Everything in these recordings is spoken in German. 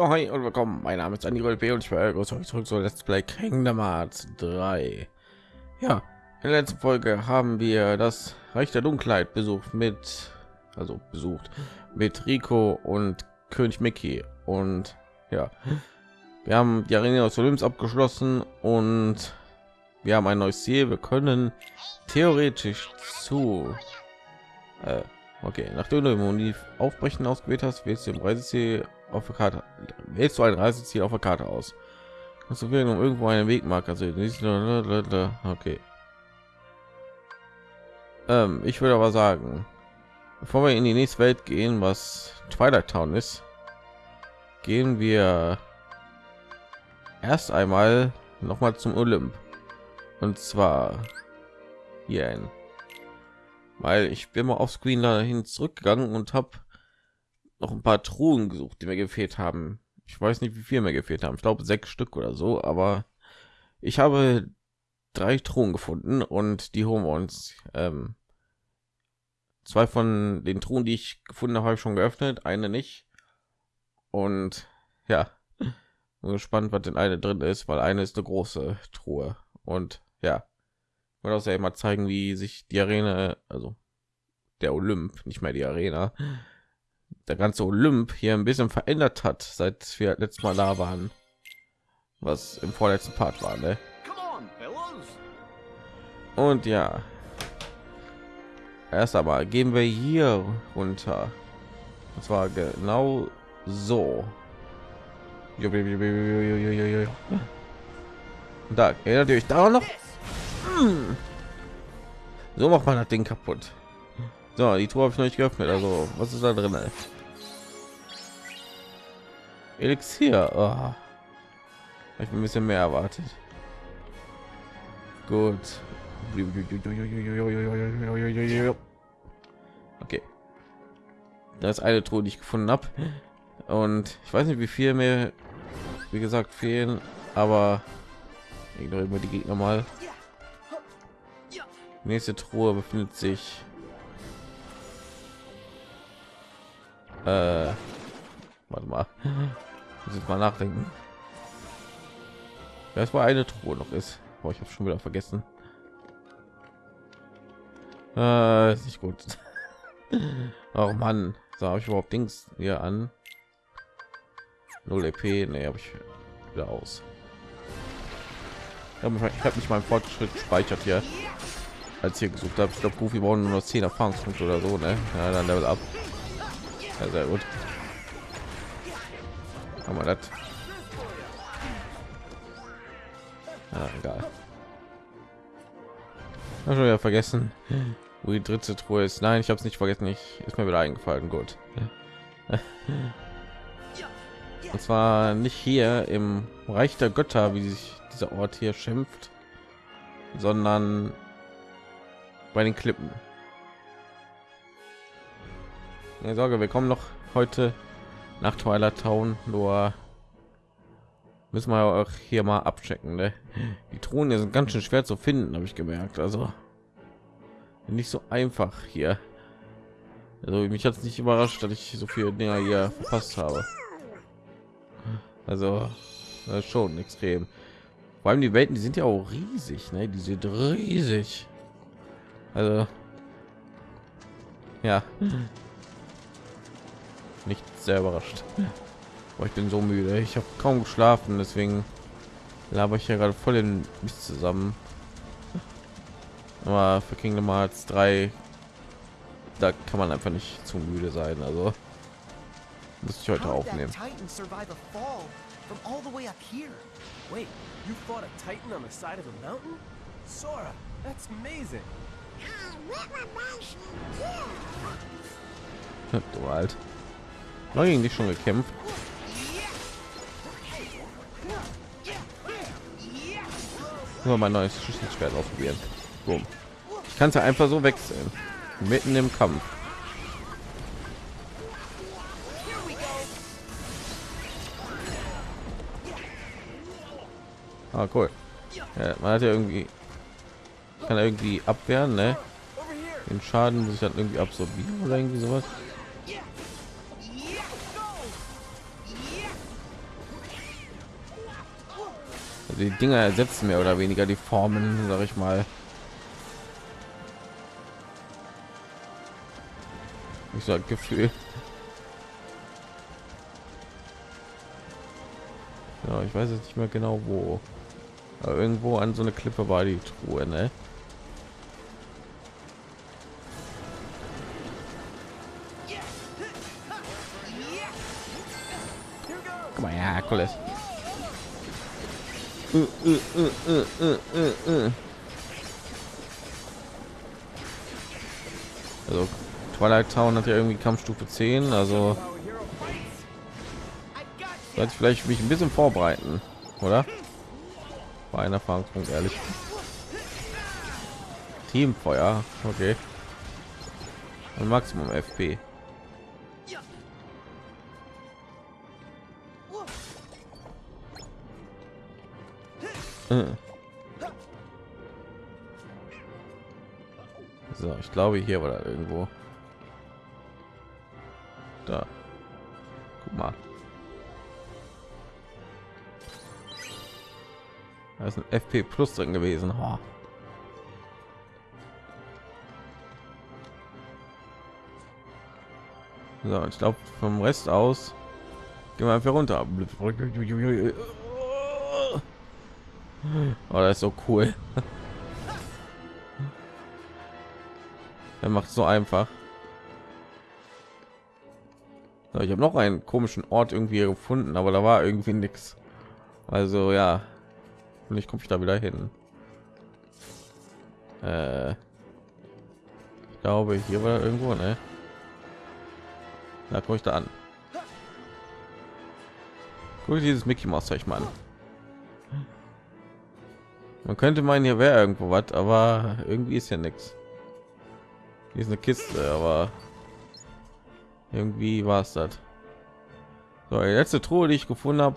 Jo, hi und willkommen. Mein Name ist Andy B und ich euch zurück zu Let's Play Kingdom Hearts 3. Ja, in der letzten Folge haben wir das Reich der Dunkelheit besucht mit, also besucht mit Rico und König Mickey und ja, wir haben die Arena aus Olymps abgeschlossen und wir haben ein neues Ziel. Wir können theoretisch zu äh, okay, nachdem du im Aufbrechen ausgewählt hast, willst du im Reiseziel auf der Karte wählst du ein Reiseziel auf der Karte aus. Kannst du wählen, um irgendwo einen Wegmarker zu Okay. Ähm, ich würde aber sagen, bevor wir in die nächste Welt gehen, was Twilight Town ist, gehen wir erst einmal noch mal zum Olymp. Und zwar hier ein weil ich bin mal auf Screen dahin zurückgegangen und habe noch ein paar Truhen gesucht, die mir gefehlt haben. Ich weiß nicht, wie viel mir gefehlt haben. Ich glaube sechs Stück oder so, aber ich habe drei Truhen gefunden und die holen wir uns. Ähm, zwei von den Truhen, die ich gefunden habe, habe ich schon geöffnet, eine nicht. Und ja, bin gespannt, was denn eine drin ist, weil eine ist eine große Truhe. Und ja, ich wollte auch ja immer zeigen, wie sich die Arena, also der Olymp, nicht mehr die Arena, der ganze Olymp hier ein bisschen verändert hat, seit wir letztes Mal da waren, was im vorletzten Part war. Ne? Und ja, erst einmal gehen wir hier runter. Und zwar genau so. Da erinnert ihr euch daran noch? Hm. So macht man das Ding kaputt. So, die Tour habe ich noch nicht geöffnet. Also, was ist da drin? Elixier. Oh. Ich bin ein bisschen mehr erwartet. Gut. Okay. Da ist eine Truhe, die ich gefunden habe. Und ich weiß nicht, wie viel mir, wie gesagt, fehlen. Aber ignorieren wir die Gegner mal. Nächste Truhe befindet sich äh, warte mal muss jetzt mal nachdenken. Das war eine truhe noch ist. Oh, ich habe schon wieder vergessen. Äh, ist nicht gut. Oh mann. Sah ich überhaupt dings hier an? 0 ep nee, habe ich wieder aus. Ich habe hab nicht meinen fortschritt speichert hier. Als hier gesucht habe ich glaube goofy brauchen nur noch 10 erfahrungspunkte oder so ne? Ja, dann level ab ja, sehr gut. Haben wir das? Ja, egal. Hab schon wieder vergessen, wo die dritte Truhe ist. Nein, ich habe es nicht vergessen. Ich ist mir wieder eingefallen. Gut. Und zwar nicht hier im Reich der Götter, wie sich dieser Ort hier schimpft, sondern bei den Klippen. Keine Sorge, wir kommen noch heute nach Twilight Town, nur müssen wir auch hier mal abchecken. Ne? Die Thronen sind ganz schön schwer zu finden, habe ich gemerkt. Also nicht so einfach hier. Also mich hat es nicht überrascht, dass ich so viele Dinger hier verpasst habe. Also schon extrem. Vor allem die Welten, die sind ja auch riesig, ne? Die sind riesig. Also ja nicht sehr überrascht oh, ich bin so müde ich habe kaum geschlafen deswegen laber ich ja gerade voll in mich zusammen aber für Kingdom Hearts 3 da kann man einfach nicht zu müde sein also muss ich heute aufnehmen Wait, you fought a titan on the side of a mountain? Sora, that's amazing. Du alt. Neu gegen dich schon gekämpft. Nur mein neues Schüsselschwert ausprobieren. Boom. Ich kann es ja einfach so wechseln. Mitten im Kampf. Ah, cool. Ja, man hat ja irgendwie kann irgendwie abwehren, ne? Den Schaden muss ich dann irgendwie absorbieren oder irgendwie sowas. Die Dinger ersetzen mehr oder weniger die Formen, sage ich mal. Ich so Gefühl. Ja, ich weiß jetzt nicht mehr genau wo. Aber irgendwo an so eine Klippe war die Truhe, ne? Uh, uh, also Twilight Town hat ja irgendwie Kampfstufe 10, also sollte ich vielleicht mich ein bisschen vorbereiten, oder? War ein Erfahrungspunkt, ehrlich. Teamfeuer, okay. Und Maximum FP. So, glaube hier da irgendwo. Da. Guck mal. Da ist ein FP Plus drin gewesen. Oh. So, ich glaube vom Rest aus gehen wir einfach runter. Oh, das ist so cool. Er macht so einfach. So, ich habe noch einen komischen Ort irgendwie gefunden, aber da war irgendwie nichts. Also ja, und ich komme ich da wieder hin. Äh, ich glaube, hier war irgendwo, ne? Da komme ich da an. Guck dieses Mickey Mouse Zeug mal an. Man könnte meinen, hier wäre irgendwo was, aber irgendwie ist ja nichts. Hier ist eine Kiste, aber irgendwie war es das. So, die letzte Truhe, die ich gefunden habe,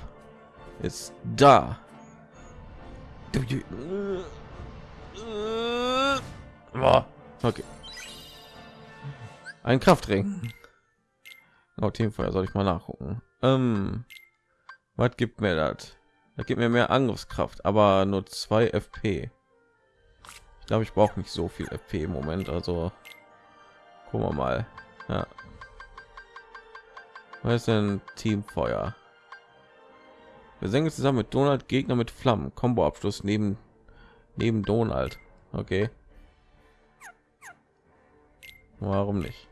ist da. Okay. Ein Kraftring. Auf jeden Fall soll ich mal nachgucken. Ähm, was gibt mir das? Da gibt mir mehr Angriffskraft, aber nur zwei FP. Ich glaube, ich brauche nicht so viel FP im Moment. Also gucken wir mal. Ja. Was ist denn Teamfeuer? Wir senken zusammen mit Donald Gegner mit Flammen. Combo Abschluss neben neben Donald. Okay. Warum nicht?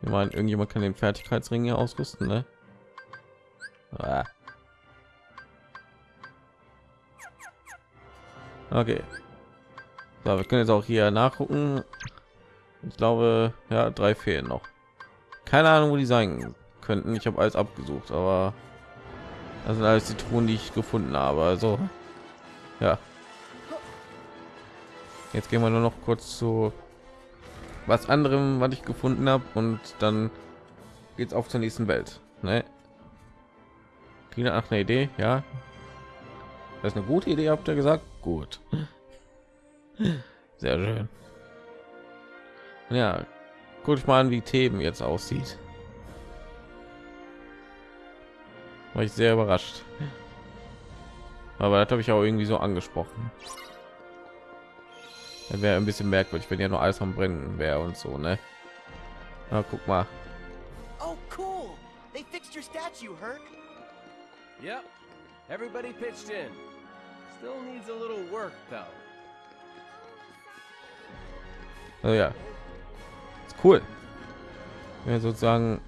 Ich meine, irgendjemand kann den Fertigkeitsring hier ausrüsten, ne? Ah. Okay. So, wir können jetzt auch hier nachgucken. Ich glaube, ja, drei fehlen noch. Keine Ahnung, wo die sein könnten. Ich habe alles abgesucht, aber das sind alles die Truhen, die ich gefunden habe. Also, ja. Jetzt gehen wir nur noch kurz zu was anderem, was ich gefunden habe und dann geht's auf zur nächsten Welt. Ne? Klingt nach einer Idee, ja. Das ist eine gute Idee, habt ihr gesagt? Gut. Sehr schön. Ja, guck ich mal an, wie Themen jetzt aussieht. War ich sehr überrascht. Aber das habe ich auch irgendwie so angesprochen. Wäre ein bisschen merkwürdig wenn ja nur alles am brennen wäre und so ne? Na, guck mal. Oh cool. They fixed your statue herc. Yep. Everybody pitched in. Still needs a little work though oh, ja ist cool ja, sozusagen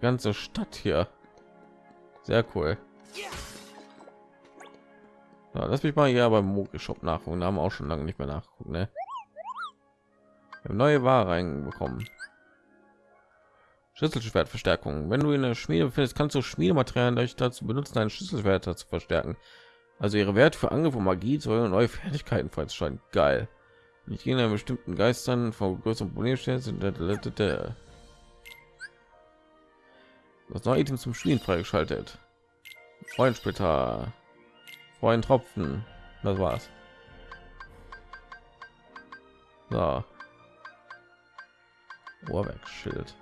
ganze stadt hier sehr cool. Ja, lass mich mal hier beim Moki Shop nachgucken. Da haben auch schon lange nicht mehr nachgucken. Ne? neue Ware reinbekommen. Schlüsselschwertverstärkung. Wenn du in der Schmiede findest, kannst du Schmiedematerialien euch dazu benutzen, einen Schlüsselschwerter zu verstärken. Also ihre Werte für Angriff und Magie soll neue Fertigkeiten freizuschalten. Geil. Ich gehe in bestimmten Geistern vor größeren Problemen stellen sind. Das neue Item zum Spielen freigeschaltet. Freundsplitter. Freuen Tropfen. Das war's. So. Ohrwerkschild.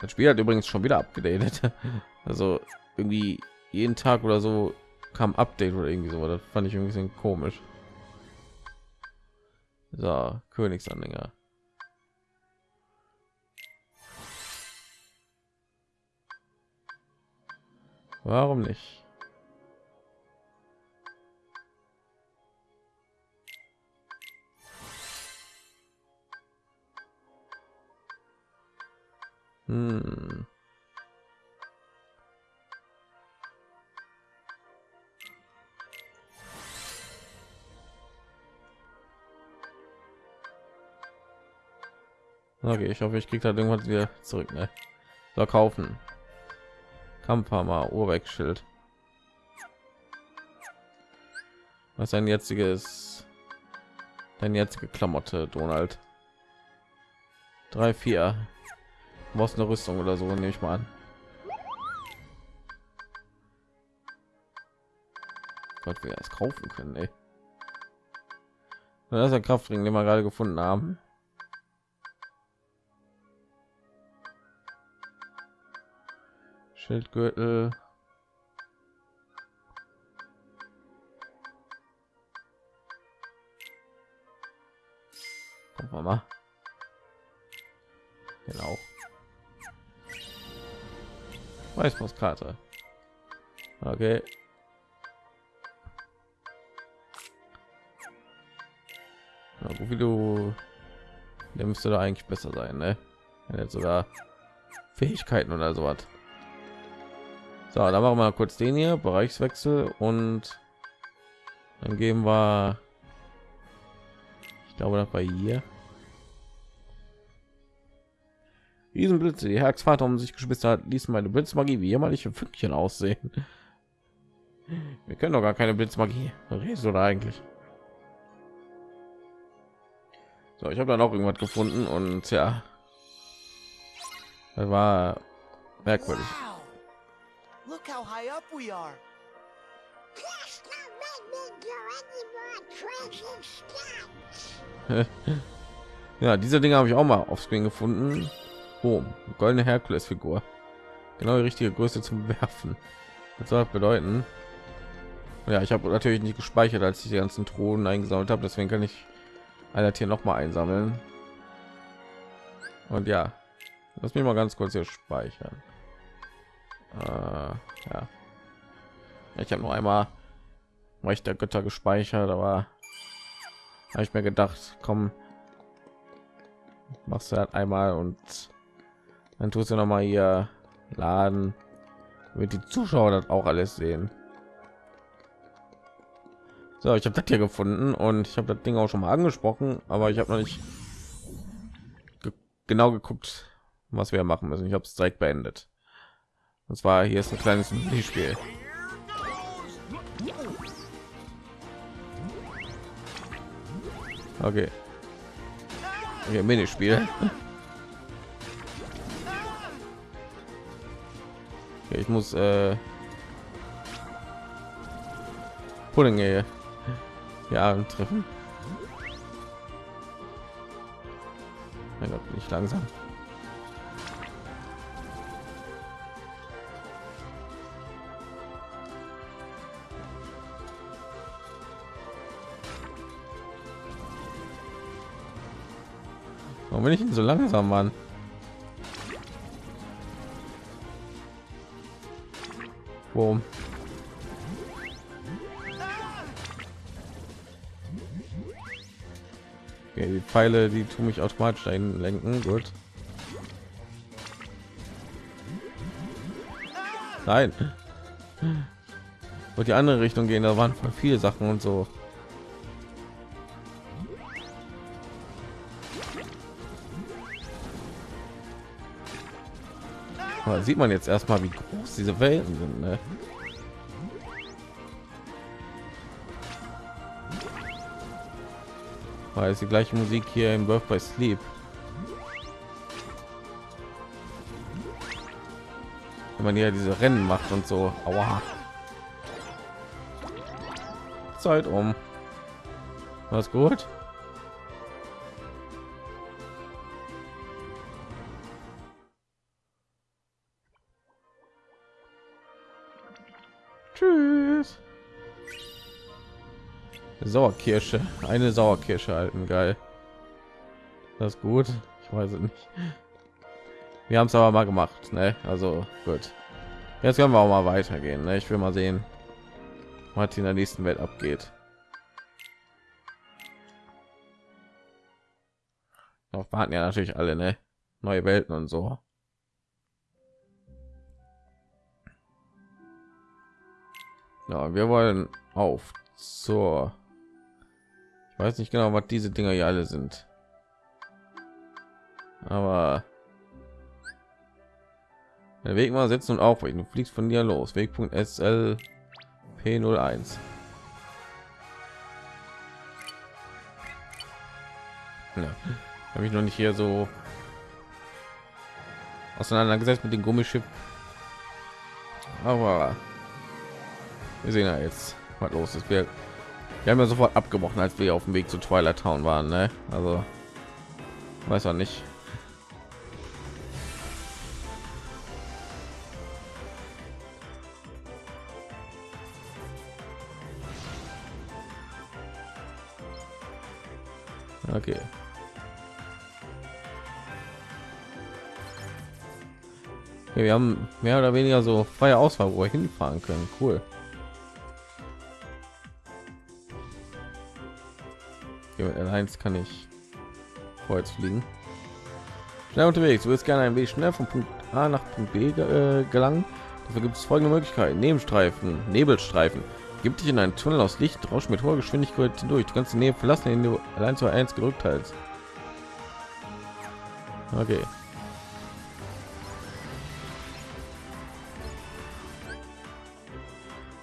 Das Spiel hat übrigens schon wieder abgedatet. Also irgendwie jeden Tag oder so kam Update oder irgendwie so. Das fand ich irgendwie ein bisschen komisch. So, Königsanhänger. Warum nicht? Hm. Okay, ich hoffe, ich kriege da irgendwas wieder zurück. Ne? So kaufen. Kampfhammer, Urwechschild. Was ist ein jetziges, dein jetzige Klamotte, Donald? Drei, vier. Du brauchst eine Rüstung oder so, nehme ich mal an. Gott, wir es kaufen können, ey. Das ist der Kraftring, den wir gerade gefunden haben. Schildgürtel. Gucken wir mal. Genau. Weißpostkarte. Okay. Ja, wie du der müsste da eigentlich besser sein, ne? Wenn jetzt sogar Fähigkeiten oder so hat. So, dann machen wir kurz den hier Bereichswechsel und dann gehen wir. Ich glaube, das bei hier. Riesenblitze, die Herzvater um sich gespitzt hat, ließ meine Blitzmagie wie jämmerliche Fünkchen aussehen. Wir können doch gar keine Blitzmagie. Redest da eigentlich? So, ich habe dann auch irgendwas gefunden und ja, das war merkwürdig. Look how high up we are. ja, diese Dinge habe ich auch mal auf Screen gefunden. Oh, goldene Herkules-Figur. Genau die richtige Größe zum Werfen. Das soll bedeuten. Ja, ich habe natürlich nicht gespeichert, als ich die ganzen Thronen eingesammelt habe. Deswegen kann ich einer hier noch mal einsammeln. Und ja, lass mich mal ganz kurz hier speichern. Äh, ja, ich habe noch einmal Recht der Götter gespeichert, aber habe ich mir gedacht, komm, machst du halt einmal und dann tust du noch mal hier laden, damit die Zuschauer das auch alles sehen. So, ich habe das hier gefunden und ich habe das Ding auch schon mal angesprochen, aber ich habe noch nicht ge genau geguckt, was wir machen müssen. Ich habe es direkt beendet. Und zwar hier ist ein kleines Minispiel. Okay. Hier Minispiel. Okay, ich muss äh Pudding hier ja treffen. Mein Gott, bin ich langsam. Warum bin ich denn so langsam, Mann? Boom. Okay, die Pfeile, die tun mich automatisch dahin lenken. Gut. Nein. Und die andere Richtung gehen, da waren viele Sachen und so. Aber sieht man jetzt erstmal, wie groß diese Welten sind. Ne? Weil es die gleiche Musik hier im Birth by Sleep. Wenn man hier diese Rennen macht und so. Aua. Zeit um. Was gut? Sauerkirsche, eine Sauerkirsche halten, geil. Das ist gut. Ich weiß es nicht. Wir haben es aber mal gemacht, ne? Also gut. Jetzt können wir auch mal weitergehen. Ne? Ich will mal sehen, was in der nächsten Welt abgeht. Noch warten ja natürlich alle, ne? Neue Welten und so. Ja, wir wollen auf zur. Weiß nicht genau, was diese Dinger hier alle sind. Aber der Weg mal setzen und aufbrechen. Du fliegst von dir los. Wegpunkt SL P01. Ja, habe ich noch nicht hier so auseinandergesetzt mit dem Gummischiff. Aber wir sehen ja jetzt, was los ist. Wir, wir haben ja sofort abgebrochen, als wir auf dem Weg zu Twilight Town waren. Ne? Also weiß auch nicht. Okay. Wir haben mehr oder weniger so freie Auswahl, wo wir hinfahren können. Cool. Okay, mit L1 kann ich vorwärts fliegen. Schnell unterwegs. Du willst gerne ein Weg schnell von Punkt A nach Punkt B äh, gelangen. Dafür gibt es folgende Möglichkeiten: Nebenstreifen, Nebelstreifen. Gibt dich in einen Tunnel aus Licht, rausch mit hoher Geschwindigkeit hindurch. Die ganze Nähe verlassen, den du allein zu eins gedrückt hältst. Okay.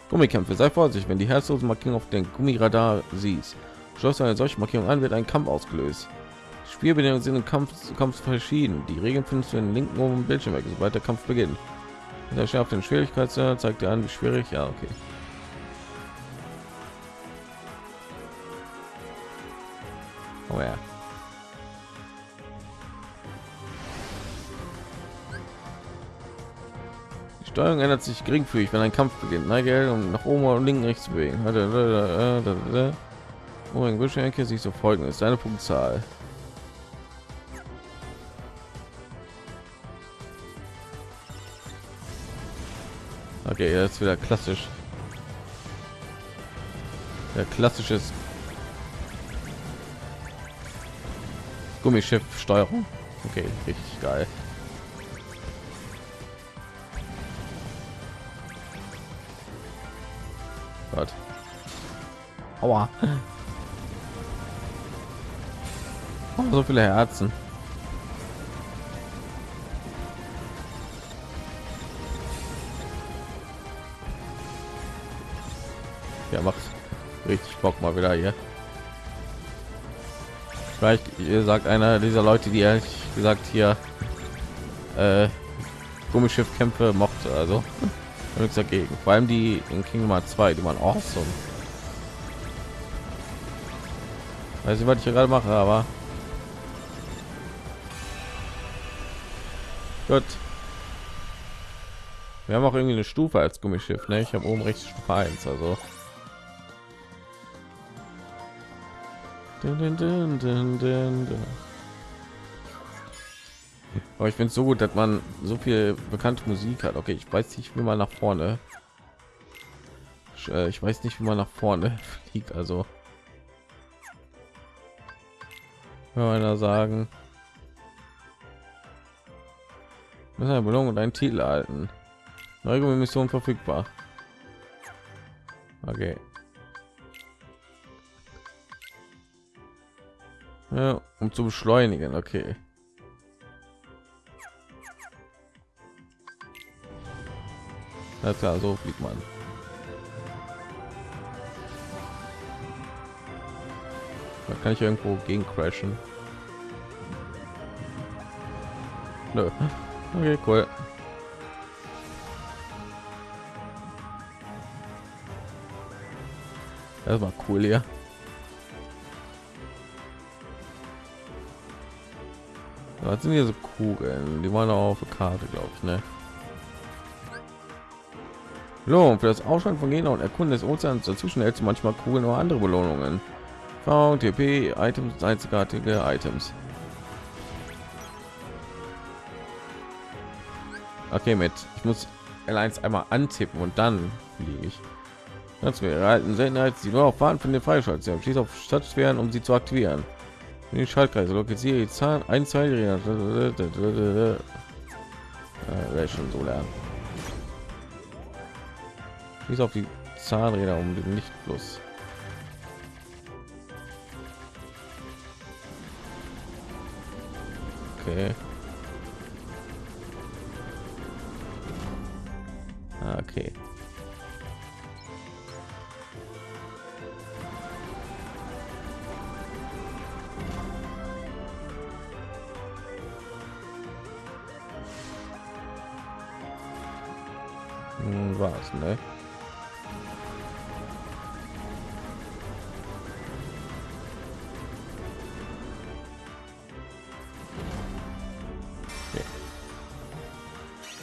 Gummikämpfe. Sei vorsichtig, wenn die herzlosen Markierung auf den Gummiradar siehst. Schloss eine solche Markierung an, wird ein Kampf ausgelöst. Spielbedingungen sind im Kampf, Kampf verschieden. Die Regeln findest du in den linken oben Bildschirm sobald der Kampf beginnt. Der auf den Schwierigkeitsgrad zeigt dir an, wie schwierig. Ja, okay. Oh ja. Die Steuerung ändert sich geringfügig, wenn ein Kampf beginnt. Neige um nach oben und linken rechts zu bewegen. Oh, ein Bildschirmecke sich so folgendes. Deine Punktzahl. Okay, jetzt wieder klassisch. Der klassisches Gummischiff Steuerung. Okay, richtig geil. Gott. Aua. so viele Herzen. Ja, macht richtig Bock mal wieder hier. Vielleicht sagt einer dieser Leute, die ehrlich gesagt hier äh, Gummischiffkämpfe mochte, also nichts dagegen. Vor allem die in Kingdom 2, die waren awesome. Weiß ich, was ich hier gerade mache, aber gut. Wir haben auch irgendwie eine Stufe als Gummischiff, ne? Ich habe oben rechts Stufe 1, also Dun, dun, dun, Aber ich finde es so gut, dass man so viel bekannte Musik hat. Okay, ich weiß nicht, wie man nach vorne. Ich, äh, weiß nicht, wie man nach vorne fliegt. Also, wenn man da sagen, müssen eine Belohnung und einen Titel halten. Neue Mission verfügbar. Okay. Ja, um zu beschleunigen, okay. Ja, klar, so fliegt man. Da kann ich irgendwo gegen crashen. Nö. Okay, cool. Das war cool hier. Was sind hier so Kugeln? Die waren auch auf der Karte, glaube ich, ne? Belohnung für das Ausschalten von Gegner und Erkunden des Ozeans dazwischen hältst du manchmal Kugeln oder andere Belohnungen. VTP Items einzigartige Items. Okay, mit ich muss L1 einmal antippen und dann fliege ich. Wir erhalten Seltenheit, die nur auf Fahren von den Freischalten. Schließt auf Stadtsphären, um sie zu aktivieren. Die Schaltkreise lokalisiere die Zahn ein zwei äh, schon so lernen. Schließt auf die Zahnräder um den Lichtfluss. Okay.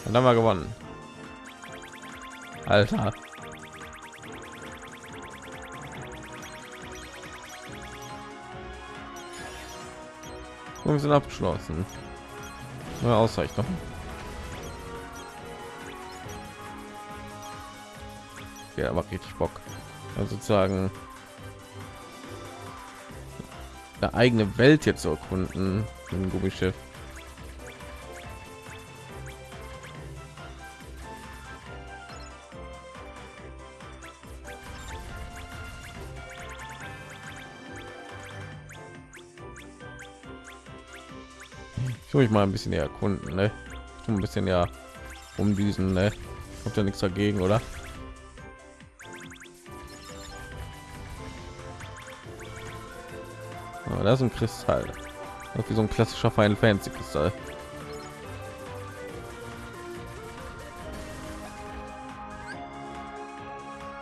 Dann haben wir gewonnen. Alter. Wir sind abgeschlossen. Neue Auszeichnung. Ja, macht richtig Bock. Also sozusagen eine eigene Welt jetzt zu erkunden. Ein Gummischiff. Ich will mich mal ein bisschen erkunden, ne? Ich ein bisschen ja um diesen, ne? Habt ihr nichts dagegen, oder? Oh, das ist ein Kristall. Wie so ein klassischer Final Fantasy Kristall.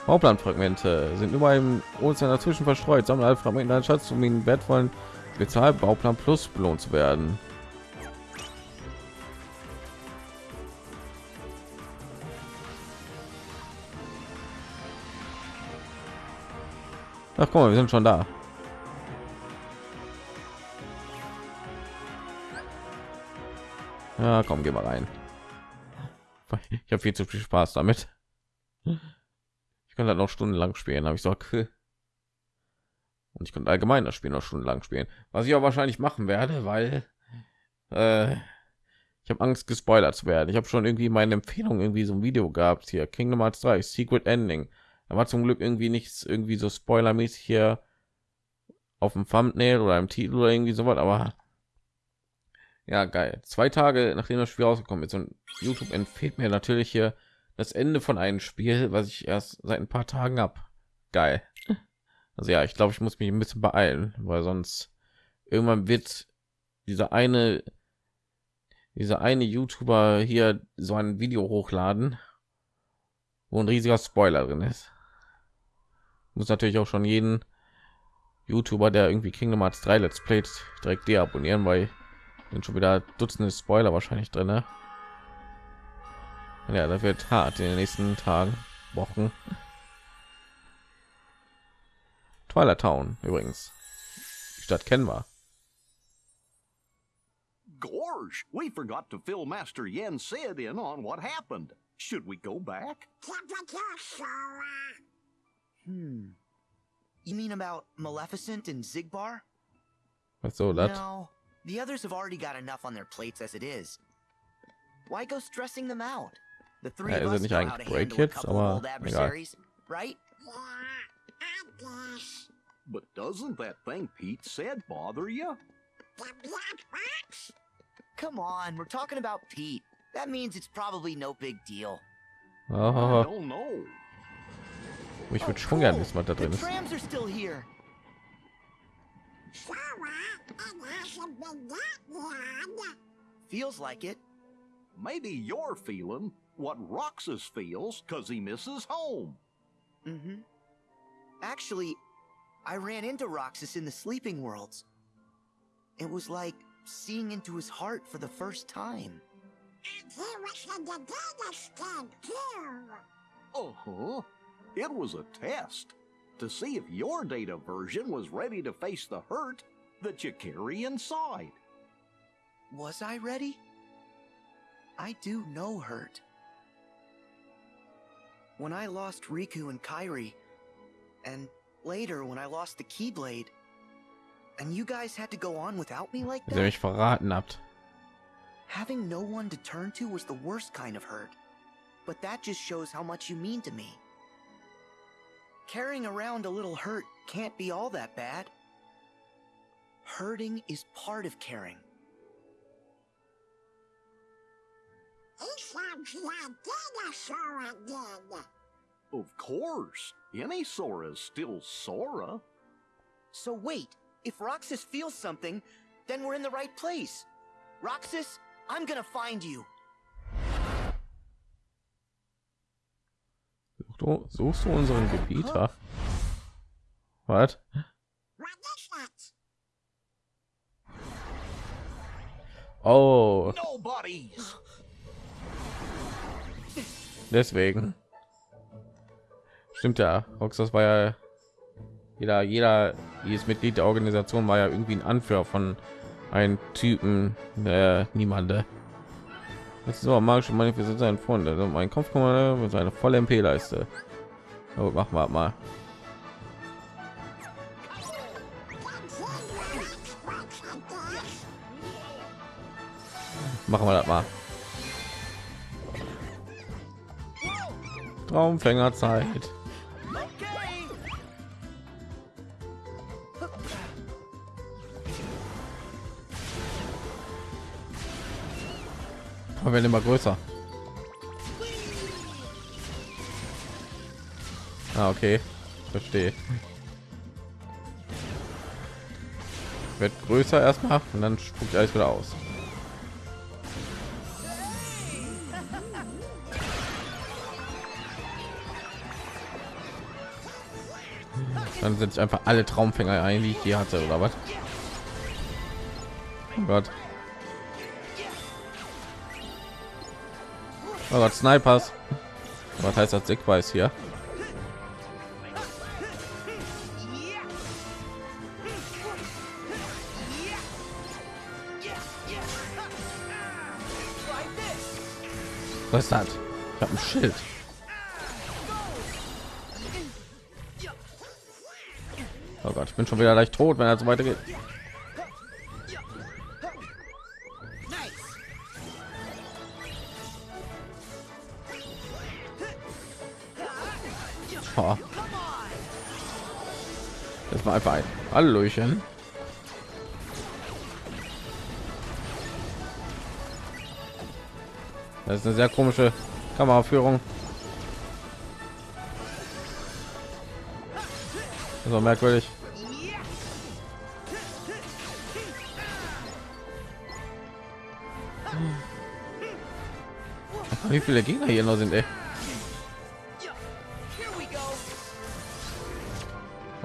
Bauplanfragmente sind über im Ozean dazwischen verstreut. Sammle alle Fragmente deinen Schatz, um ihn wertvollen Spezialbauplan Plus belohnt zu werden. Ach, guck mal, wir sind schon da. Ja, komm, geh mal rein. Ich habe viel zu viel Spaß damit. Ich kann halt noch stundenlang spielen, habe ich so. Und ich könnte allgemein das Spiel noch stundenlang spielen, was ich auch wahrscheinlich machen werde, weil äh, ich habe Angst, gespoilert zu werden. Ich habe schon irgendwie meine Empfehlung irgendwie so ein Video gehabt hier, Kingdom Hearts 3, Secret Ending. War zum Glück irgendwie nichts irgendwie so spoilermäßig hier auf dem Thumbnail oder im Titel oder irgendwie sowas, aber ja, geil. Zwei Tage nachdem das Spiel rausgekommen ist und YouTube empfiehlt mir natürlich hier das Ende von einem Spiel, was ich erst seit ein paar Tagen habe. Geil. Also ja, ich glaube, ich muss mich ein bisschen beeilen, weil sonst irgendwann wird dieser eine dieser eine YouTuber hier so ein Video hochladen, wo ein riesiger Spoiler drin ist. Muss natürlich auch schon jeden YouTuber, der irgendwie Kingdom Hearts 3 Let's Plays direkt deabonnieren, weil sind schon wieder Dutzende Spoiler wahrscheinlich drin. Ne? Ja, das wird hart in den nächsten Tagen, Wochen. Twilight Town übrigens. Die Stadt kennen wir. Gorge, we forgot to fill Master Yen Sid in on what happened. Should we go back? Hmm. You mean about Maleficent and Zigbar? Was so that? No, the others have already got enough on their plates as it is. Why go stressing them out? The three Ja, of us know how eigentlich to handle a couple of aber old egal. adversaries, right? But doesn't that thing Pete said bother you? Come on, we're talking about Pete. That means it's probably no big deal. I Oh, don't know. Ich Oh, würde schon gerne wissen, was da drin ist. trams are still here. Feels like it. Maybe you're feeling what Roxas feels because he misses home. Mm-hmm. Actually, I ran into Roxas in the sleeping worlds. It was like seeing into his heart for the first time. Uh-huh. It was a test to see if your data version was ready to face the hurt that you carry inside. Was I ready? I do know hurt. When I lost Riku and Kairi, and later when I lost the Keyblade, and you guys had to go on without me like that, mich verraten habt. having no one to turn to was the worst kind of hurt. But that just shows how much you mean to me. Carrying around a little hurt can't be all that bad. Hurting is part of caring. It's like dinosaur again. Of course, any Sora is still Sora. So wait, if Roxas feels something, then we're in the right place. Roxas, I'm gonna find you. Du, suchst du unseren Gebieter? Was? Oh, deswegen. Stimmt ja. Roxas war ja jeder, jeder, jedes Mitglied der Organisation war ja irgendwie ein Anführer von einem Typen, der niemande. So magische Manifestation sein Freund. Also mein Kopfkommando mit seiner volle MP-Leiste. Oh, machen wir mal. Machen wir das mal. Traumfängerzeit. Werden immer größer. Ah, okay. Verstehe. Wird größer erstmal und dann spuckt alles wieder aus. Dann setze ich einfach alle Traumfänger ein, die ich hier hatte, oder was? Oh Gott. Oh Gott, Snipers. Was heißt das Sickweis hier? Was ist das? Ich habe ein Schild. Oh Gott, ich bin schon wieder leicht tot, wenn er so weitergeht. Einfach ein Hallöchen. Das ist eine sehr komische Kameraführung. War merkwürdig. Wie viele Gegner hier noch sind, ey.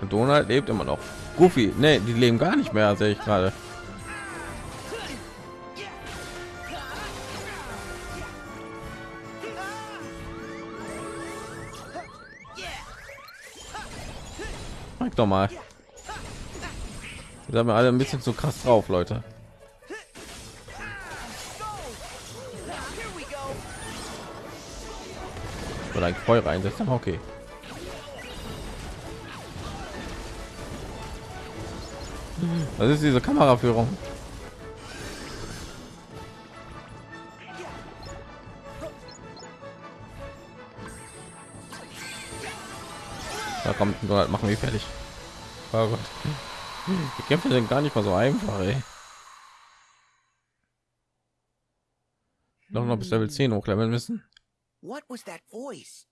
Donald lebt immer noch. Goofy, ne, die leben gar nicht mehr, sehe ich gerade. Zeig doch mal. Wir alle ein bisschen zu krass drauf, Leute. Oder ein Feuer einsetzen, aber okay. Was ist diese Kameraführung? Da kommt Donald, machen wir fertig. Oh Gott. Die Kämpfe sind gar nicht mal so einfach, ey. Doch noch bis Level 10 hochleveln müssen. What was that voice?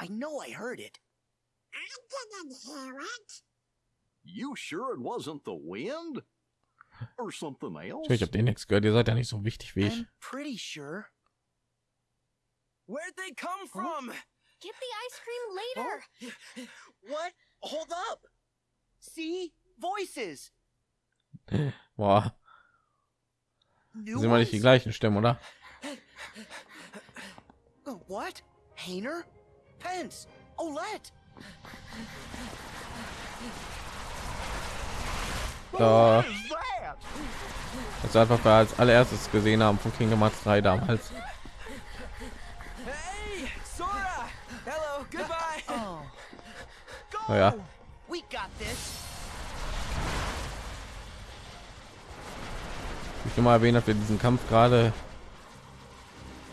I know I heard it. I didn't hear it. You sure it wasn't the wind? Or something else? Ich habe den nichts gehört. Ihr seid ja nicht so wichtig wie ich. I'm pretty sure. Where'd they come from? Get the ice cream later. Oh. What? Hold up. See? Voices. Boah, New sind wir nicht die ones? gleichen Stimmen, oder? What? Hainer? Pence! Olette! Da, das ist einfach wir als allererstes gesehen haben von Kingdom Hearts 3 damals. Hey, Sora! Hello, goodbye! Oh. Go! Oh ja. We got this! Ich will mal erwähnen, dass wir diesen Kampf gerade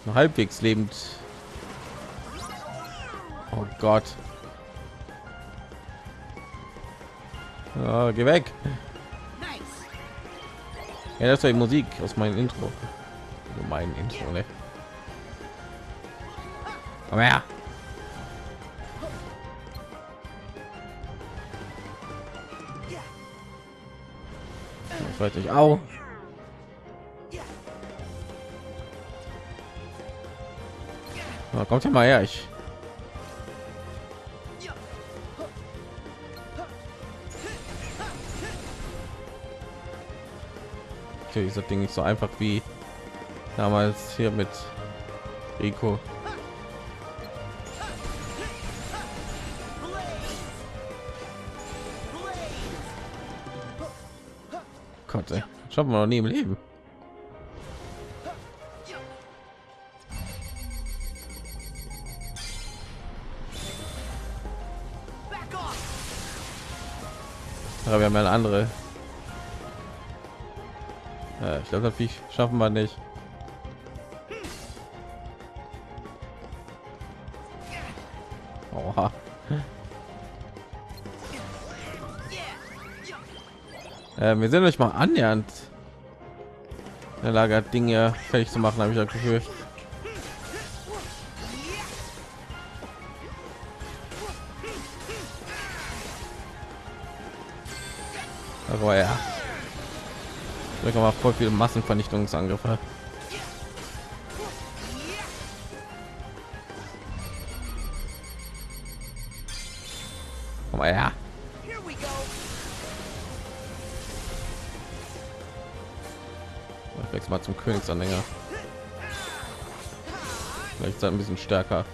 noch halbwegs lebend. Oh Gott. Ja, geh weg. Ja, das war die Musik aus meinem Intro. Also mein Intro, ne? Komm her. Ich weiß nicht. Au. Na, kommt ja mal her. Ich Ist das Ding nicht so einfach wie damals hier mit Rico. Gott, ey. schaffen wir noch nie im Leben. Aber wir haben ja eine andere. Äh, ich glaube, das Viech schaffen wir nicht. Oha. Äh, wir sind euch mal annähernd in der Lage, Dinge fertig zu machen, habe ich das Gefühl. Aber ja. Ich mal voll viele Massenvernichtungsangriffe. Komm mal her. Ich wechsle mal zum Königsanhänger. Vielleicht ist er ein bisschen stärker.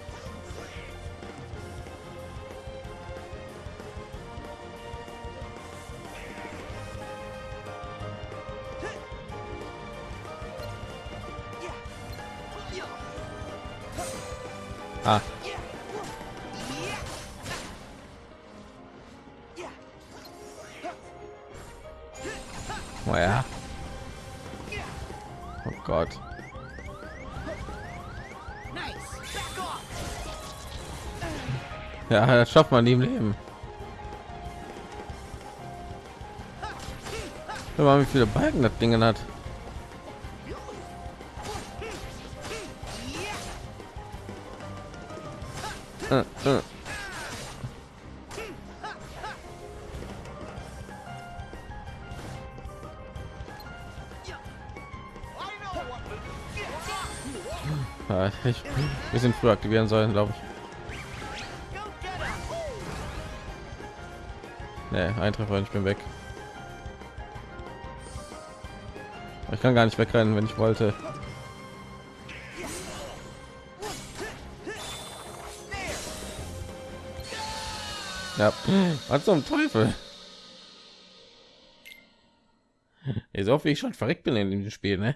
Schafft man nie im Leben. Hör mal, wie viele Balken das Ding hat. Äh, äh. Ein bisschen früher aktivieren sollen, glaube ich. Nee, ein Treffer ich bin weg. Ich kann gar nicht wegrennen, wenn ich wollte. Ja, was zum Teufel? Ey, so wie ich schon verreckt bin in dem Spiel, ne?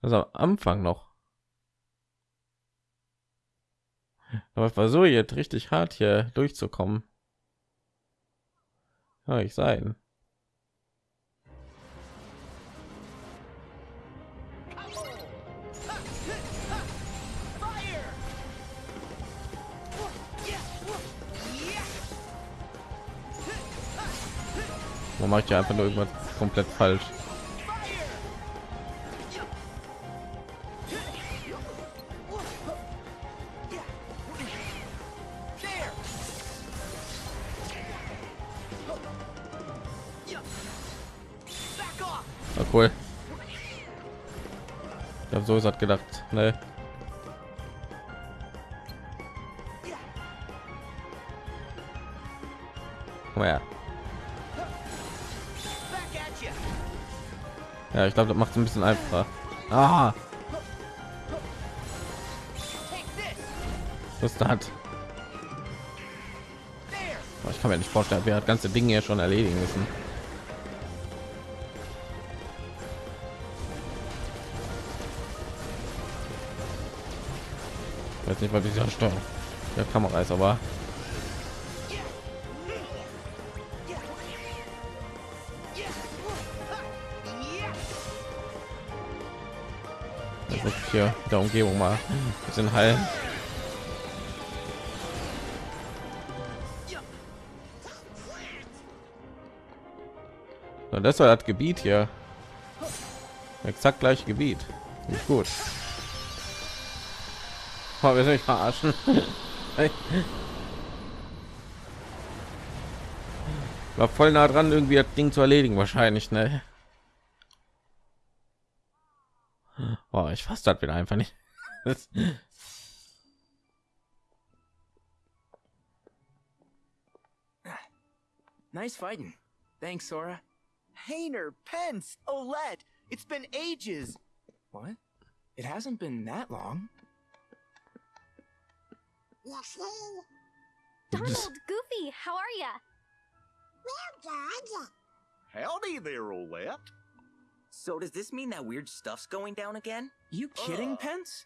Also am Anfang noch. Aber ich versuche jetzt richtig hart hier durchzukommen. Ja, ich sein. Man macht ja einfach nur irgendwas komplett falsch. Cool. Ich habe so gesagt gedacht, ne? Ja, ich glaube, das macht es ein bisschen einfacher. Ah! Was das? Oh, Ich kann mir nicht vorstellen, wer das ganze Ding hier schon erledigen müssen. Ich weiß nicht, weil dieser Steuerung der Kamera ist, aber hier der Umgebung mal ein bisschen heilen. Das war das Gebiet hier. Exakt gleiche Gebiet. Nicht gut. Oh, wir sind verarschen. War voll nah dran, irgendwie das Ding zu erledigen, wahrscheinlich, ne? Boah, ich fasse das wieder einfach nicht. Nice fighting. Thanks, Sora. Hayner, Pence, Olette, it's been ages. What? It hasn't been that long. You? Donald, Goofy, how are ya? We're good. Howdy there, Olette. So does this mean that weird stuff's going down again? You kidding, Ugh. Pence?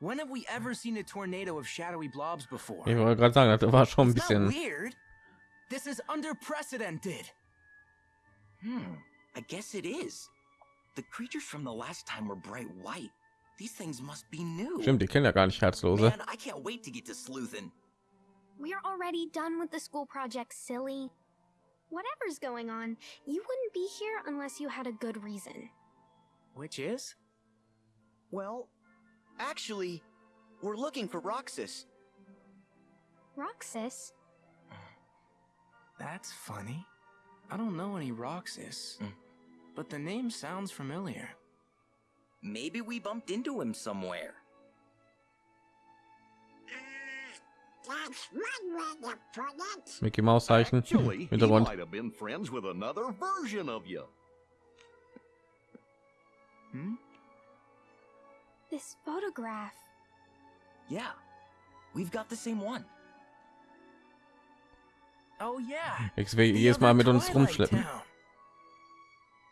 When have we ever seen a tornado of shadowy blobs before? Ich wollte gerade sagen, das war schon ein It's not bisschen. weird. This is unprecedented. Hmm, I guess it is. The creatures from the last time were bright white. These things must be new. Stimmt, die kennen ja gar nicht Herzlose. Man, I can't wait to get to sleuthin'. We're already done with the school project, silly. Whatever's going on, you wouldn't be here unless you had a good reason. Which is? Well, actually, we're looking for Roxas. Roxas? That's funny. I don't know any Roxas, Hmm. but the name sounds familiar. Maybe we bumped into him somewhere. That's one way to put it. Mickey Maus Zeichen. Actually, he Hintergrund. might have been friends with another version of you. Hmm? This photograph. Yeah, we've got the same one. Oh yeah. Ich will the jedes Mal other mit uns rumschleppen. Town.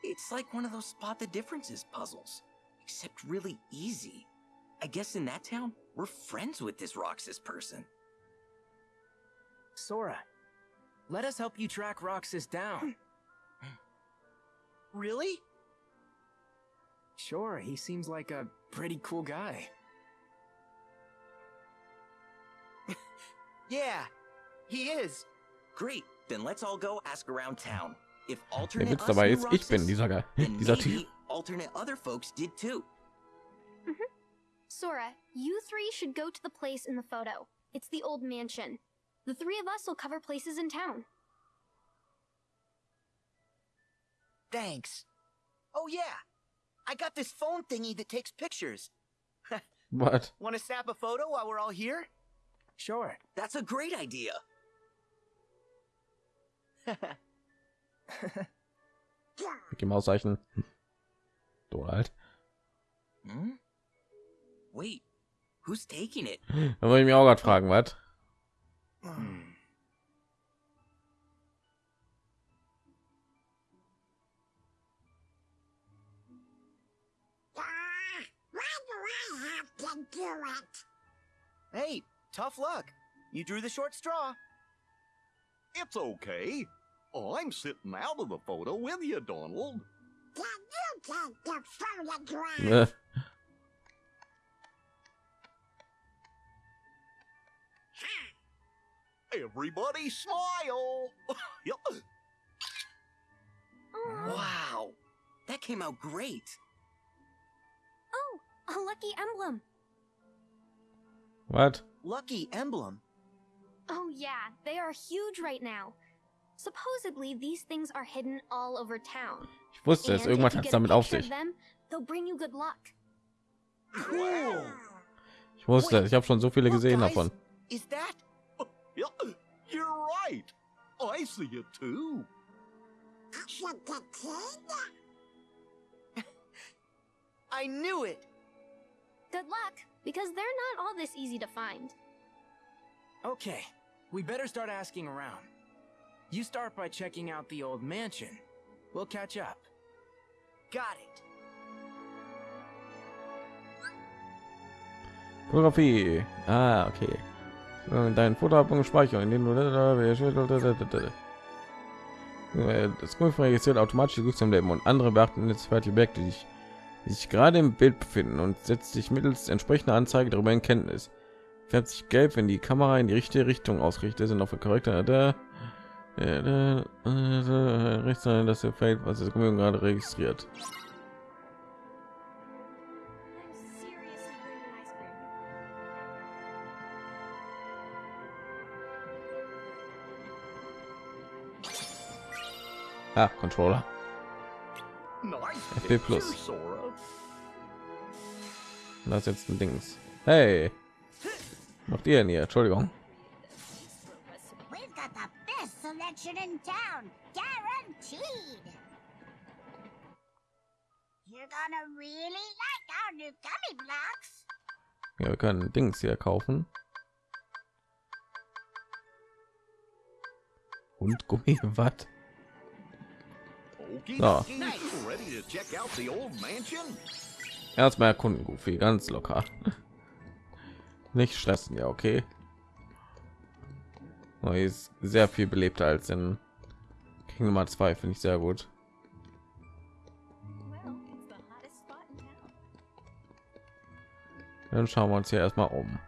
It's like one of those spot the differences puzzles, except really easy. I guess in that town, we're friends with this Roxas person. Sora, let us help you track Roxas down. Hmm. Really? sure, he seems like a pretty cool guy. Yeah, he is. Great, then let's all go ask around town. If Der alternate Witz us dabei knew ist, ich bin Roxas, dieser Ge then dieser maybe Typ. Alternate other folks did too. Mm-hmm. Sora, you three should go to the place in the photo. It's the old mansion. The three of us will cover places in town. Thanks. Oh yeah, I got this phone thingy that takes pictures. what? Want to snap a photo while we're all here? Sure. That's a great idea. Mickey Maus Zeichen. Donald. Hmm? Wait, who's taking it? Da wollte ich mich auch gerade fragen, was? Hmm. Why do I have to do it? Hey, tough luck. You drew the short straw. It's okay. I'm sitting out of the photo with you, Donald. Can you take the photograph? Ne? Everybody smile. Wow, that came out great. Oh, a lucky emblem. Was? Lucky emblem. Oh yeah, they are huge right now. Supposedly, these things are hidden all over town. Ich wusste es, irgendwas hat es damit auf sich. them, they'll bring you good luck. Cool. Ich wusste es, ich habe schon so viele gesehen davon. Is that? Yep. You're right. I see it too. Is it the kid? I knew it. Good luck, because they're not all this easy to find. Okay, we better start asking around. You start by checking out the old mansion. We'll catch up. Got it. Fotografie. Ah, okay. Äh, Dein Fotoalbum speichern, indem du Äh, das Google registriert automatisch die am Leben und andere beachten jetzt fertige Objekte, die sich, die sich gerade im Bild befinden und setzt sich mittels entsprechender Anzeige darüber in Kenntnis. Färbt sich gelb, wenn die Kamera in die richtige Richtung ausrichtet, sind auf der korrekte der rechts sein, dass er fällt, was das gerade registriert. Ah, Controller. FP Plus. Das ist jetzt ein Dings. Hey, macht ihr denn hier? Entschuldigung. Selection in town, guaranteed. You're gonna really like our new gummy blocks. Ja, wir können Dings hier kaufen. Und Gummi, was? So. Erstmal erkunden, Goofy, ganz locker. Nicht stressen, ja, okay. Oh, ist sehr viel belebter als in King Nummer 2, finde ich sehr gut. Dann schauen wir uns hier erstmal um.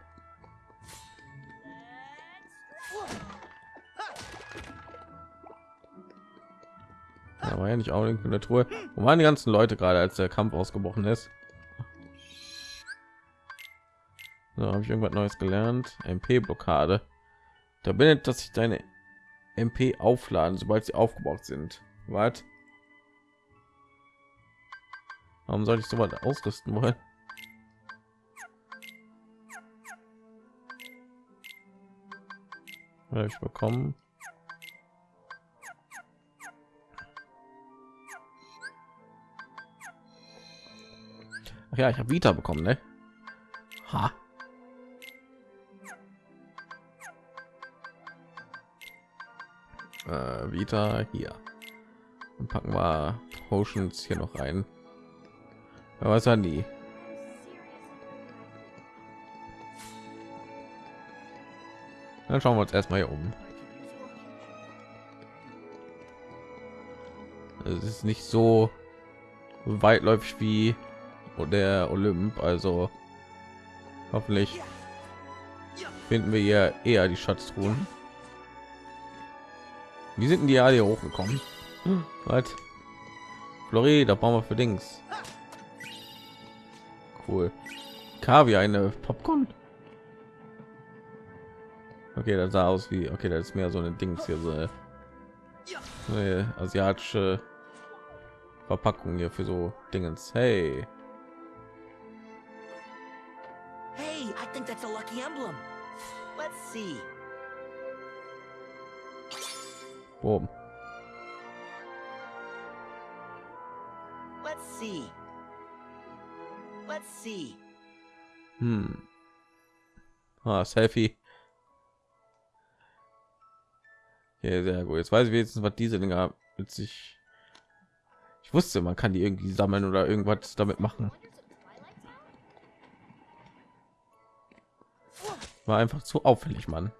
Da war ja nicht auch in der Truhe. Wo waren die ganzen Leute gerade, als der Kampf ausgebrochen ist? So, habe ich irgendwas Neues gelernt? MP-Blockade. Da bindet, dass sich deine MP aufladen, sobald sie aufgebaut sind. Was? Warum soll ich so weit ausrüsten wollen? Ich bekommen? Ach ja, ich habe Vita bekommen, ne? Ha. Äh, Vita hier. Dann packen wir Potions hier noch rein. Ja, was haben die? Dann schauen wir uns erstmal hier um. Es ist nicht so weitläufig wie der Olymp, also hoffentlich finden wir hier eher die Schatztruhen. Wie sind denn die alle hier hochgekommen? Was? Flori, da brauchen wir für Dings. Cool. Kaviar, eine Popcorn. Okay, das sah aus wie, okay, das ist mehr so ein Dings hier, so eine asiatische Verpackung hier für so Dingens. Hey, Hey, I think that's a lucky emblem. Let's see. Boom. Let's see. Let's see. Hm. Ah, Selfie. Ja, sehr gut. Jetzt weiß ich wenigstens, was diese Dinger mit sich. Ich wusste, man kann die irgendwie sammeln oder irgendwas damit machen. War einfach zu auffällig, Mann.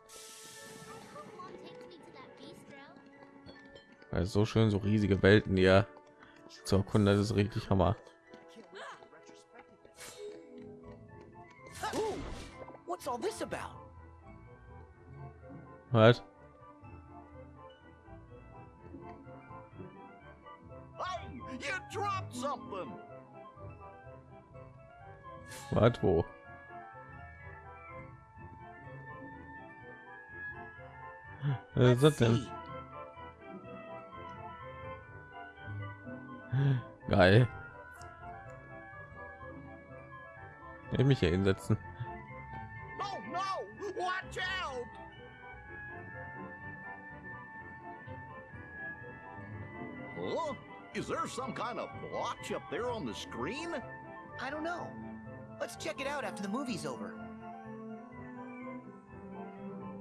Also so schön, so riesige Welten, ja zu erkunden, das ist richtig Hammer. Something. Was? Wo? Was ist das denn? Geil. Ich mich hier hinsetzen. Oh no! Watch out! Huh? Is there some kind of blotch up there on the screen? I don't know. Let's check it out after the movie's over.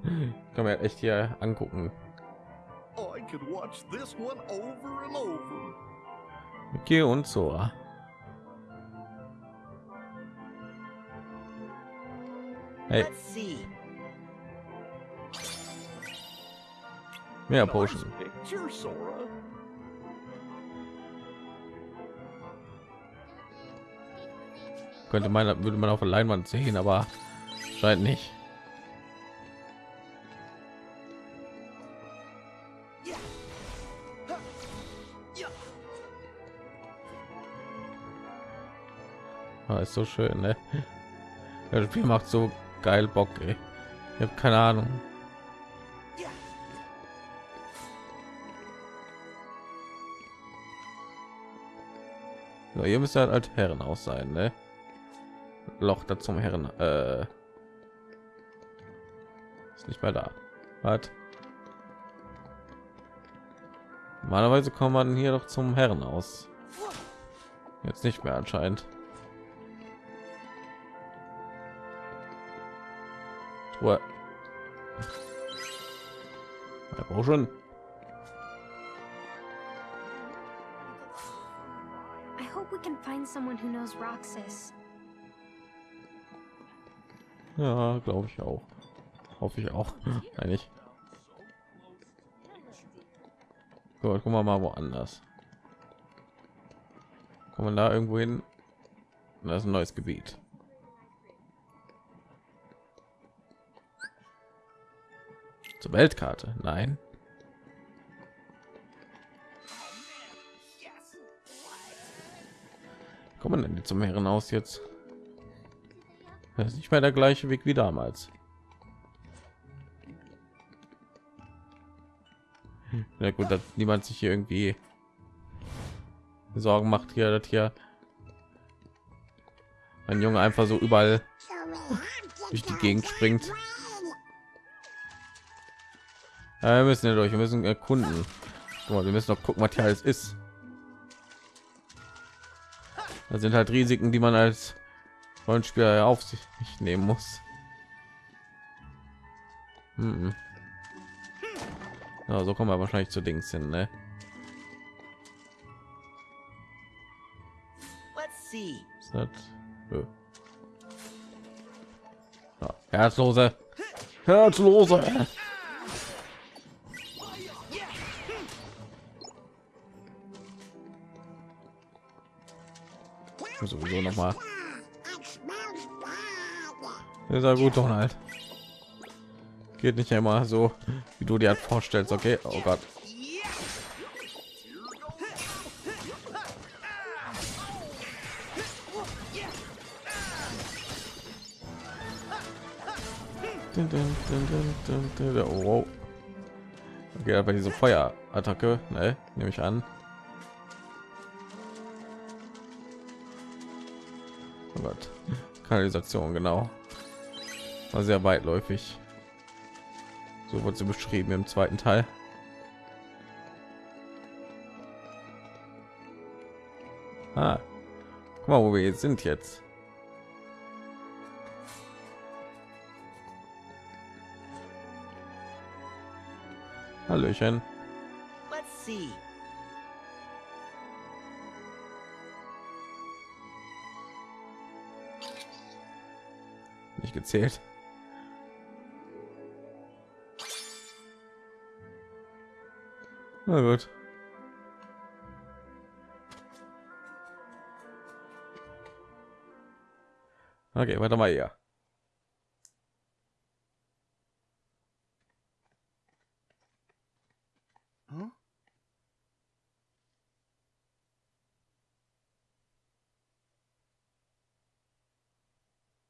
Kann man echt hier angucken. I could watch this one over and over. Okay und Sora. Hey, Let's see. mehr Potion. picture, Sora. Könnte man, würde man auf der Leinwand sehen, aber scheint nicht. Ah, ist so schön, ne? Das Spiel macht so geil Bock, ey. Ich habe keine Ahnung. So, ihr müsst halt Herren aus sein, ne? Loch da zum Herren. Äh, ist nicht mehr da. Was? Normalerweise kommt man hier doch zum Herren aus. Jetzt nicht mehr anscheinend. Ja, brauch schon. I hope we can find someone who knows Roxas. Ja, glaube ich auch. Hoffe ich auch. Eigentlich. Gut, gucken wir mal woanders. Kommen wir da irgendwo hin? Das ist ein neues Gebiet. Zur Weltkarte? Nein. Kommen denn die zum Meeren aus jetzt? Das ist nicht mehr der gleiche Weg wie damals. Na gut, dass niemand sich hier irgendwie Sorgen macht hier, dass hier ein Junge einfach so überall durch die Gegend springt. Ja, wir müssen ja durch, wir müssen erkunden. Guck mal, wir müssen noch gucken, was hier alles ist. Da sind halt Risiken, die man als Rollenspieler auf sich nehmen muss. Mhm. Ja, so kommen wir wahrscheinlich zu Dings hin, ne? Das? Ja, Herzlose. Herzlose. Muss sowieso noch mal. Ist ja gut, Donald. Geht nicht immer so, wie du dir halt vorstellst. Okay, oh Gott. Oh, wow. Okay, aber diese Feuerattacke, ne, nehme ich an. Gott. Kanalisation, genau. War sehr weitläufig. So wurde sie beschrieben im zweiten Teil. Ah, guck mal, wo wir jetzt sind jetzt. Hallöchen. Let's see. Gezählt. Na gut. Okay, warte mal hier. Huh?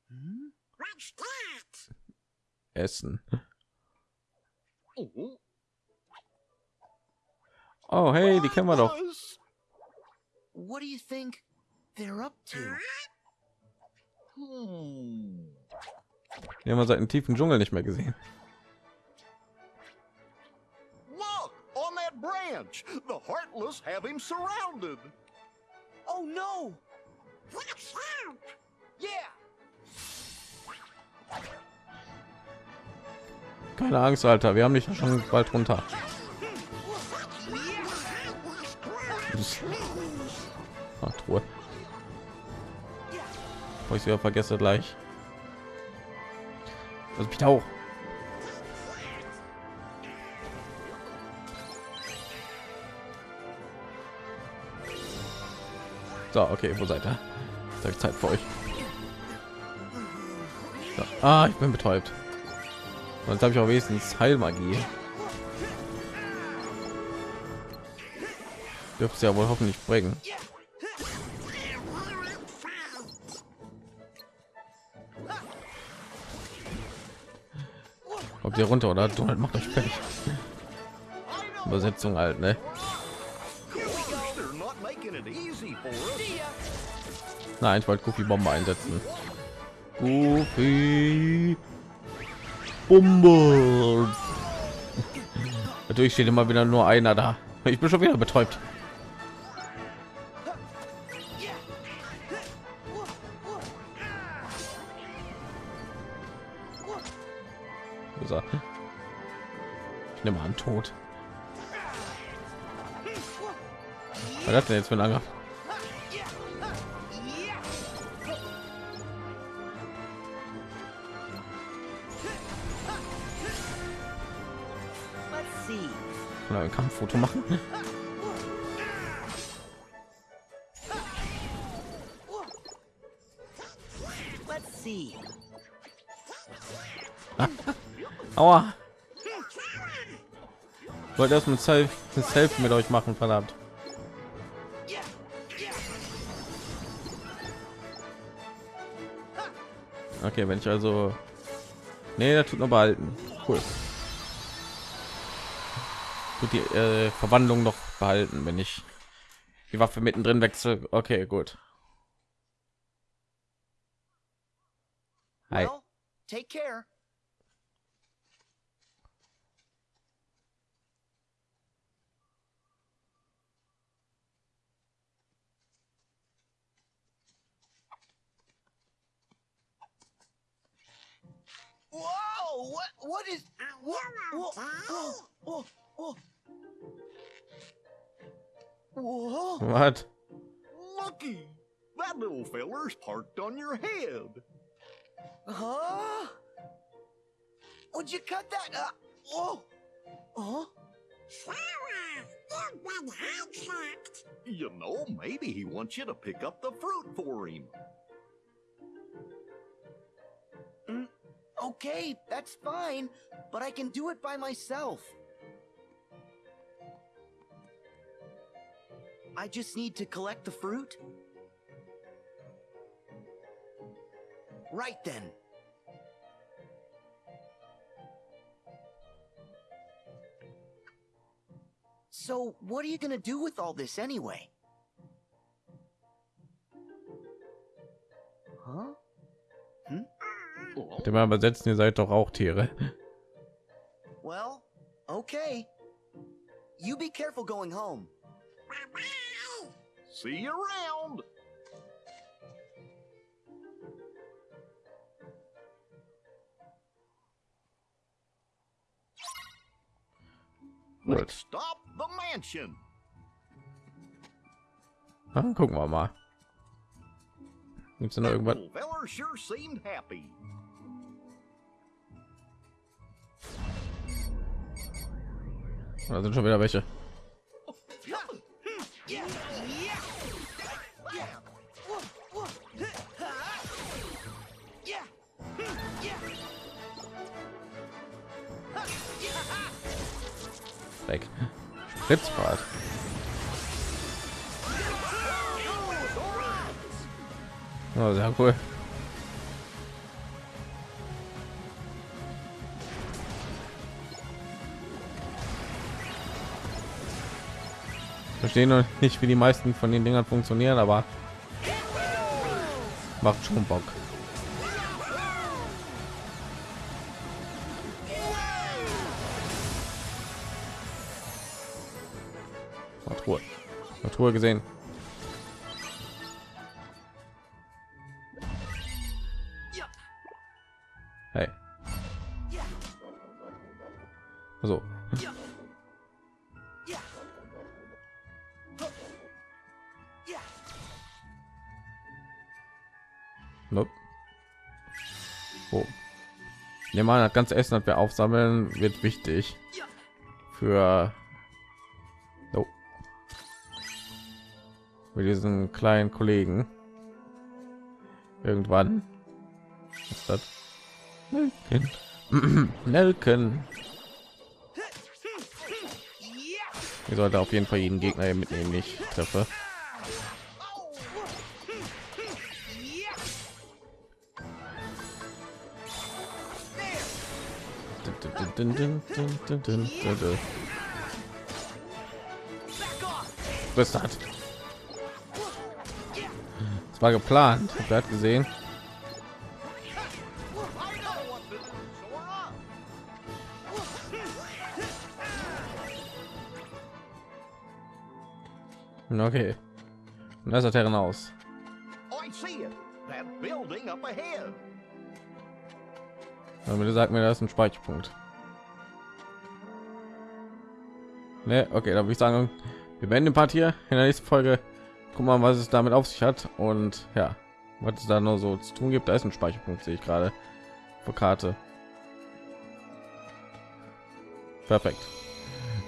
Hmm? What's that? Essen. Oh, Oh, hey, die kennen wir doch. What do you think they're up to? Die haben wir seit dem tiefen Dschungel nicht mehr gesehen. Look on that branch. The Heartless have him surrounded. Oh no! Let's Keine Angst, Alter. Wir haben dich schon bald runter. Ach, Truhe. Bevor ich wieder vergesse gleich. Das mich auch. So, okay, wo seid ihr? Jetzt habe ich Zeit für euch. So. Ah, ich bin betäubt. Und jetzt habe ich auch wenigstens Heilmagie. Dürfte ja wohl hoffentlich bringen. Kommt ihr runter oder? Donald macht euch fertig. Übersetzung halt, ne? Nein, ich wollte Goofy Bombe einsetzen. Goofy Bombe. Natürlich steht immer wieder nur einer da. Ich bin schon wieder betäubt. Ich nehme an tot. Was hat denn jetzt für ein Angriff? Kampffoto machen? See. Aua. Ich wollte erst mal Self das Selfie mit euch machen, verdammt. Okay, wenn ich also nee, der tut nur behalten. Cool. Tut die äh, Verwandlung noch behalten, wenn ich die Waffe mittendrin wechsel. Okay, gut. Hi. Well, take care. Whoa! What? What is? What? Whoa! Whoa! Whoa! Whoa! Whoa! What? Lucky, that little feller's parked on your head. Huh? Would you cut that? Uh, whoa! Huh? Sarah, you've been hijacked. You know, maybe he wants you to pick up the fruit for him. Okay, that's fine, but I can do it by myself. I just need to collect the fruit? Right then. So, what are you gonna do with all this anyway? Huh? Hmm? Mal übersetzen, ihr seid doch auch Tiere. Well, okay. You be careful going home. See you around. Gut. Let's stop the mansion. Dann gucken wir mal. Gibt's denn noch irgendwas? sure seemed happy. Da sind schon wieder welche. Weg. Spritzbad. Oh, sehr cool. Verstehen noch nicht, wie die meisten von den Dingern funktionieren, aber macht schon Bock. Natur gesehen. Ne, man hat ganz Essen, das wir aufsammeln, wird wichtig für oh. für diesen kleinen Kollegen. Irgendwann. Was ist das? Nelken. Nelken. Ich sollte auf jeden Fall jeden Gegner hier mitnehmen, nicht treffe. Das? Das war geplant. Wer hat gesehen? Okay. Und das Herren aus. I see it. That building up ahead. Aber bitte sagt mir, das ist ein Speicherpunkt. Ne, okay, da würde ich sagen, wir beenden den Part hier in der nächsten Folge. Guck mal, was es damit auf sich hat und ja, was es da noch so zu tun gibt. Da ist ein Speicherpunkt, sehe ich gerade für Karte. Perfekt.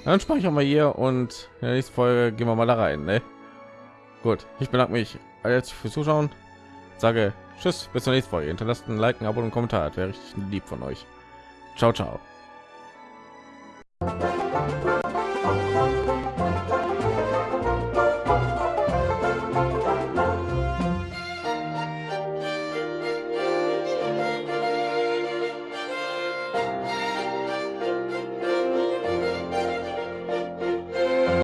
Dann speichern wir hier und in der nächsten Folge gehen wir mal da rein. Ne? Gut, ich bedanke mich jetzt fürs Zuschauen. Sage Tschüss, bis zur nächsten Folge. Hinterlasst ein Like, ein Abo und einen Kommentar. Das wäre richtig lieb von euch. Ciao, ciao.